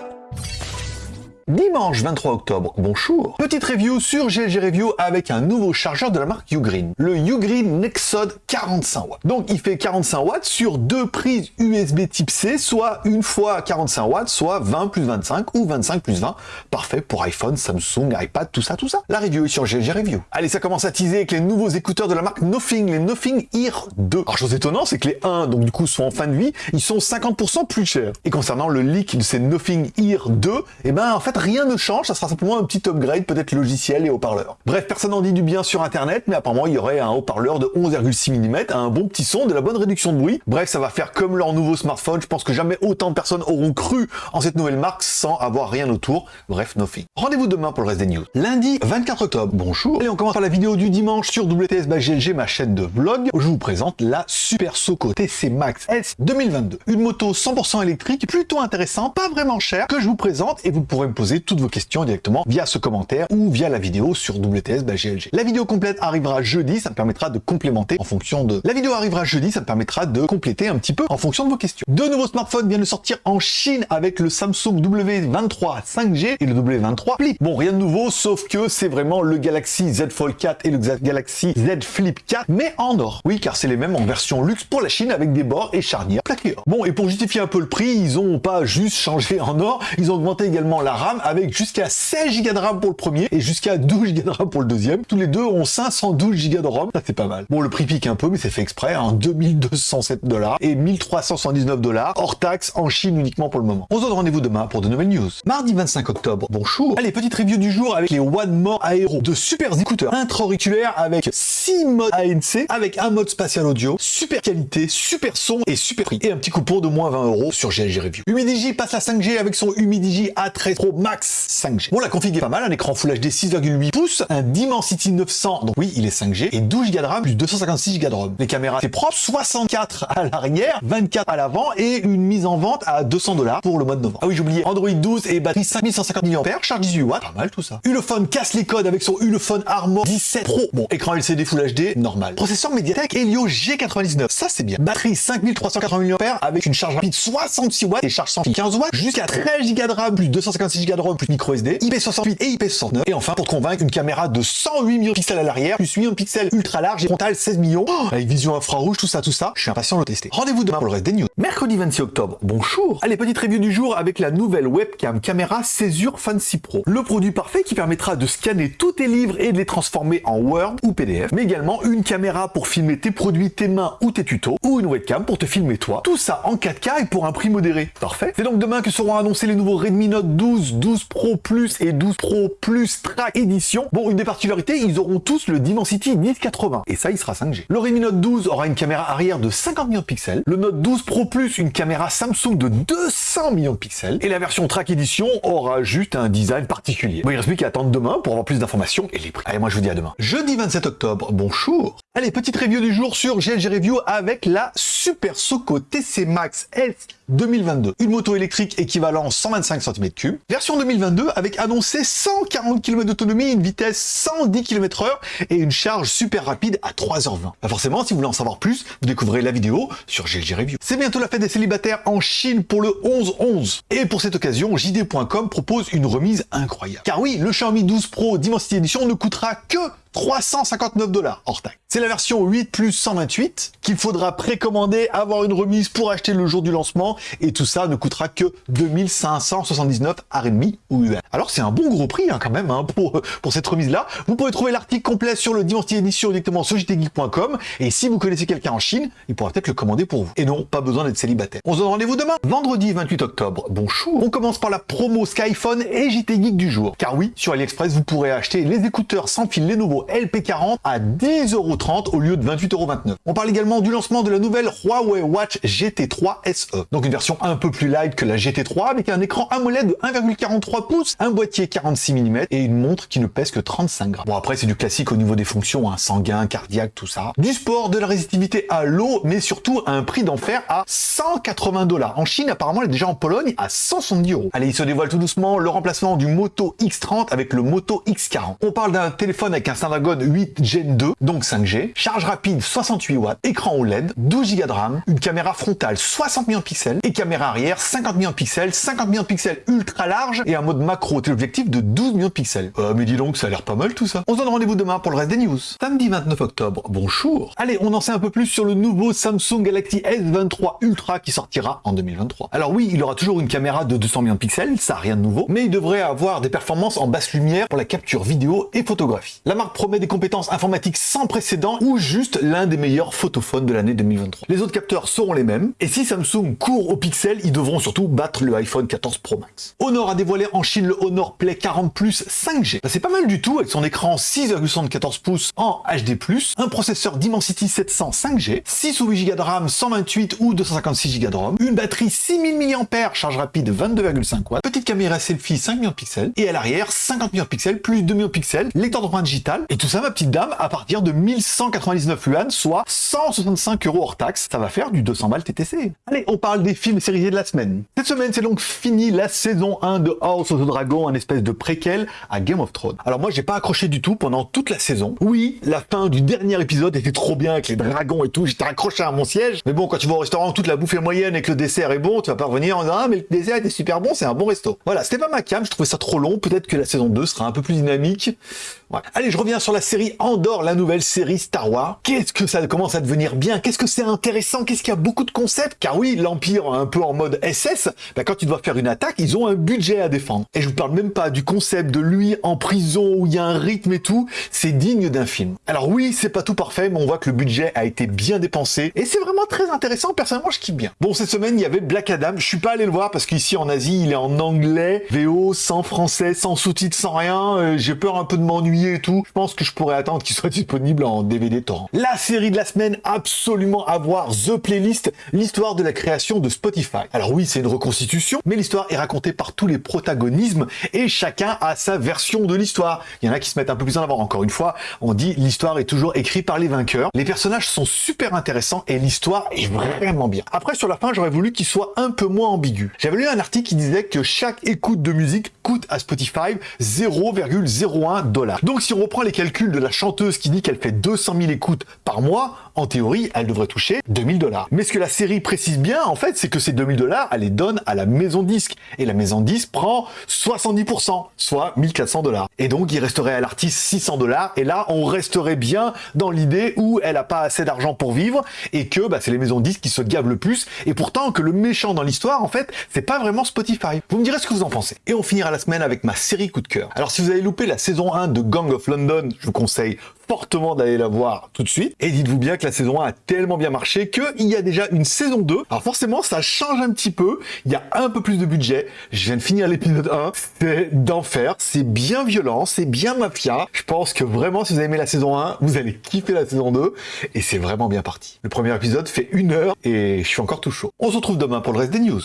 you Dimanche 23 octobre, bonjour Petite review sur GLG Review avec un nouveau chargeur de la marque Ugreen, le Ugreen Nexod 45 watts. Donc il fait 45 watts sur deux prises USB type C, soit une fois 45 watts, soit 20 plus 25 ou 25 plus 20. Parfait pour iPhone, Samsung, iPad, tout ça, tout ça. La review est sur GLG Review. Allez, ça commence à teaser avec les nouveaux écouteurs de la marque Nothing, les Nothing Ear 2. Alors chose étonnante, c'est que les 1, donc du coup, sont en fin de vie, ils sont 50% plus chers. Et concernant le leak de ces Nothing Ear 2, eh ben en fait, rien ne change, ça sera simplement un petit upgrade, peut-être logiciel et haut-parleur. Bref, personne n'en dit du bien sur internet, mais apparemment il y aurait un haut-parleur de 11,6 mm, un bon petit son, de la bonne réduction de bruit. Bref, ça va faire comme leur nouveau smartphone, je pense que jamais autant de personnes auront cru en cette nouvelle marque sans avoir rien autour. Bref, nothing. Rendez-vous demain pour le reste des news. Lundi 24 octobre, bonjour. Et on commence par la vidéo du dimanche sur WTS GLG, ma chaîne de vlog, je vous présente la Super Soco TC Max S 2022. Une moto 100% électrique, plutôt intéressante, pas vraiment chère, que je vous présente et vous pourrez me poser toutes vos questions directement via ce commentaire ou via la vidéo sur WTS GLG. La vidéo complète arrivera jeudi, ça me permettra de complémenter en fonction de... La vidéo arrivera jeudi, ça me permettra de compléter un petit peu en fonction de vos questions. Deux nouveaux smartphones viennent de sortir en Chine avec le Samsung W23 5G et le W23 Flip. Bon, rien de nouveau, sauf que c'est vraiment le Galaxy Z Fold 4 et le Galaxy Z Flip 4, mais en or. Oui, car c'est les mêmes en version luxe pour la Chine avec des bords et charnières plaqués or. Bon, et pour justifier un peu le prix, ils ont pas juste changé en or, ils ont augmenté également la RAM avec jusqu'à 16 Go de RAM pour le premier et jusqu'à 12 Go de RAM pour le deuxième. Tous les deux ont 512 Go de RAM, ça c'est pas mal. Bon, le prix pique un peu, mais c'est fait exprès, hein, 2207 dollars et 1379 dollars hors taxe en Chine uniquement pour le moment. On se donne rendez-vous demain pour de nouvelles news. Mardi 25 octobre, bonjour. Allez, petite review du jour avec les One More Aero, de super écouteurs intra-auriculaires avec 6 modes ANC, avec un mode spatial audio, super qualité, super son et super prix. Et un petit coupon de moins 20 euros sur GLG Review. Humidigi passe à 5G avec son Humidigi A13 Pro 5G. Bon, la config est pas mal, un écran Full HD 6,8 pouces, un Dimensity 900, donc oui, il est 5G, et 12 Go de RAM plus 256 Go de ROM. Les caméras, c'est propre, 64 à l'arrière, 24 à l'avant, et une mise en vente à 200 dollars pour le mois de novembre. Ah oui, j'oubliais, Android 12 et batterie 5150 mAh, charge 18 watts, pas mal tout ça. Ulefone casse les codes avec son Ulefone Armor 17 Pro. Bon, écran LCD Full HD, normal. Processeur Mediatek Helio G99, ça c'est bien. Batterie 5380 mAh avec une charge rapide 66 watts et charge sans fil 15 watts, jusqu'à 13 Go de RAM plus 256 Go plus micro SD, IP68 et IP69. Et enfin, pour te convaincre, une caméra de 108 millions de pixels à l'arrière, plus 8 millions de pixels ultra large et frontal 16 millions, oh, avec vision infrarouge, tout ça, tout ça. Je suis impatient de le tester. Rendez-vous demain pour le reste des news. Mercredi 26 octobre, bonjour Allez, petite review du jour avec la nouvelle webcam caméra Césure Fancy Pro. Le produit parfait qui permettra de scanner tous tes livres et de les transformer en Word ou PDF, mais également une caméra pour filmer tes produits, tes mains ou tes tutos, ou une webcam pour te filmer toi. Tout ça en 4K et pour un prix modéré. Parfait C'est donc demain que seront annoncés les nouveaux Redmi Note 12, 12 Pro Plus et 12 Pro Plus Track Edition. Bon, une des particularités, ils auront tous le Dimensity 1080, et ça, il sera 5G. Le Redmi Note 12 aura une caméra arrière de 50 millions de pixels, le Note 12 Pro Plus une caméra Samsung de 200 millions de pixels, et la version Track Edition aura juste un design particulier. Bon, il reste plus qu'à attendre demain pour avoir plus d'informations et les prix. Allez, moi je vous dis à demain. Jeudi 27 octobre, bonjour Allez, petite review du jour sur GLG Review avec la Super Soco TC Max S 2022. Une moto électrique équivalent 125 cm3, version 2022 avec annoncé 140 km d'autonomie, une vitesse 110 km h et une charge super rapide à 3h20. Bah forcément, si vous voulez en savoir plus, vous découvrez la vidéo sur GLG Review. C'est bientôt la fête des célibataires en Chine pour le 11-11. Et pour cette occasion, JD.com propose une remise incroyable. Car oui, le Xiaomi 12 Pro Dimensity Edition ne coûtera que 359 dollars hors taxe. C'est la version 8 plus 128 qu'il faudra précommander, avoir une remise pour acheter le jour du lancement et tout ça ne coûtera que 2579 RMB ou UN. Alors c'est un bon gros prix hein, quand même hein, pour, cette remise là. Vous pouvez trouver l'article complet sur le Dimensity Edition directement sur jtgeek.com et si vous connaissez quelqu'un en Chine, il pourra peut-être le commander pour vous. Et non, pas besoin d'être célibataire. On se donne rendez-vous demain, vendredi 28 octobre. Bonjour. On commence par la promo Skyphone et JT Geek du jour. Car oui, sur AliExpress, vous pourrez acheter les écouteurs sans fil Lenovo LP40 à 10,30€ au lieu de 28,29€. On parle également du lancement de la nouvelle Huawei Watch GT3 SE. Donc une version un peu plus light que la GT3 avec un écran AMOLED de 1,43 pouces, un boîtier 46 mm et une montre qui ne pèse que 35 grammes. Bon après c'est du classique au niveau des fonctions, hein, sanguin, cardiaque, tout ça. Du sport, de la résistivité à l'eau, mais surtout à un prix d'enfer à 180 dollars. En Chine apparemment elle est déjà en Pologne à 170 euros. Allez il se dévoile tout doucement le remplacement du Moto X30 avec le Moto X40. On parle d'un téléphone avec un Snapdragon 8 Gen 2, donc 5G, charge rapide 68 watts, écran OLED, 12 Go de RAM, une caméra frontale 60 millions de pixels et caméra arrière 50 millions de pixels, 50 millions de pixels ultra large et un mode macro téléobjectif de 12 millions de pixels. Euh, mais dis donc, ça a l'air pas mal tout ça. On se donne rendez-vous demain pour le reste des news. Samedi 29 octobre, bonjour. Allez, on en sait un peu plus sur le nouveau Samsung Galaxy S23 Ultra qui sortira en 2023. Alors oui, il aura toujours une caméra de 200 millions de pixels, ça rien de nouveau, mais il devrait avoir des performances en basse lumière pour la capture vidéo et photographie. La marque promet des compétences informatiques sans précédent ou juste l'un des meilleurs photophones de l'année 2023. Les autres capteurs seront les mêmes, et si Samsung court au pixel, ils devront surtout battre le iPhone 14 Pro Max. Honor a dévoilé en Chine le Honor Play 40 Plus 5G. c'est pas mal du tout avec son écran 6,74 pouces en HD+, un processeur Dimensity 700 5G, 6 ou 8 Go de RAM, 128 ou 256 Go de ROM, une batterie 6000 mAh, charge rapide 22,5 watts, petite caméra selfie 5 millions de pixels, et à l'arrière 50 millions de pixels plus 2 millions de pixels, lecteur d'empreinte digitale, et tout ça ma petite dame à partir de 1199 yuan, soit 165 euros hors taxe, ça va faire du 200 balles TTC. Allez, on parle des films séries de la semaine. Cette semaine, c'est donc fini la saison 1 de House of the Dragon, un espèce de préquel à Game of Thrones. Alors moi, j'ai pas accroché du tout pendant toute la saison. Oui, la fin du dernier épisode était trop bien avec les dragons et tout, j'étais accroché à mon siège. Mais bon, quand tu vas au restaurant, toute la bouffe est moyenne et que le dessert est bon, tu vas pas revenir en disant « Ah, mais le dessert était super bon, c'est un bon resto ». Voilà, c'était pas ma cam, je trouvais ça trop long, peut-être que la saison 2 sera un peu plus dynamique. Allez, je reviens sur la série Andorre, la nouvelle série Star Wars. Qu'est-ce que ça commence à devenir bien? Qu'est-ce que c'est intéressant? Qu'est-ce qu'il y a beaucoup de concepts? Car oui, l'Empire, un peu en mode SS, bah, quand tu dois faire une attaque, ils ont un budget à défendre. Et je vous parle même pas du concept de lui en prison où il y a un rythme et tout. C'est digne d'un film. Alors oui, c'est pas tout parfait, mais on voit que le budget a été bien dépensé. Et c'est vraiment très intéressant. Personnellement, je kiffe bien. Bon, cette semaine, il y avait Black Adam. Je suis pas allé le voir parce qu'ici en Asie, il est en anglais, VO, sans français, sans sous-titres, sans rien. Euh, j'ai peur un peu de m'ennuyer et tout, je pense que je pourrais attendre qu'il soit disponible en DVD torrent. La série de la semaine, absolument à voir, The Playlist, l'histoire de la création de Spotify. Alors oui, c'est une reconstitution, mais l'histoire est racontée par tous les protagonismes et chacun a sa version de l'histoire. Il y en a qui se mettent un peu plus en avant. Encore une fois, on dit l'histoire est toujours écrite par les vainqueurs. Les personnages sont super intéressants et l'histoire est vraiment bien. Après, sur la fin, j'aurais voulu qu'il soit un peu moins ambigu. J'avais lu un article qui disait que chaque écoute de musique coûte à Spotify 0,01 dollars. Donc si on reprend les calculs de la chanteuse qui dit qu'elle fait 200 000 écoutes par mois, en théorie, elle devrait toucher 2000 dollars. Mais ce que la série précise bien, en fait, c'est que ces 2000 dollars, elle les donne à la maison disque. Et la maison disque prend 70%, soit 1400 dollars. Et donc, il resterait à l'artiste 600 dollars. Et là, on resterait bien dans l'idée où elle a pas assez d'argent pour vivre et que bah, c'est les maisons disques qui se gavent le plus. Et pourtant, que le méchant dans l'histoire, en fait, c'est pas vraiment Spotify. Vous me direz ce que vous en pensez. Et on finira la semaine avec ma série coup de cœur. Alors, si vous avez loupé la saison 1 de Gang of London, je vous conseille fortement d'aller la voir tout de suite. Et dites-vous bien que la saison 1 a tellement bien marché qu'il y a déjà une saison 2. Alors forcément, ça change un petit peu. Il y a un peu plus de budget. Je viens de finir l'épisode 1. C'est d'enfer. C'est bien violent. C'est bien mafia. Je pense que vraiment, si vous avez aimé la saison 1, vous allez kiffer la saison 2. Et c'est vraiment bien parti. Le premier épisode fait une heure et je suis encore tout chaud. On se retrouve demain pour le reste des news.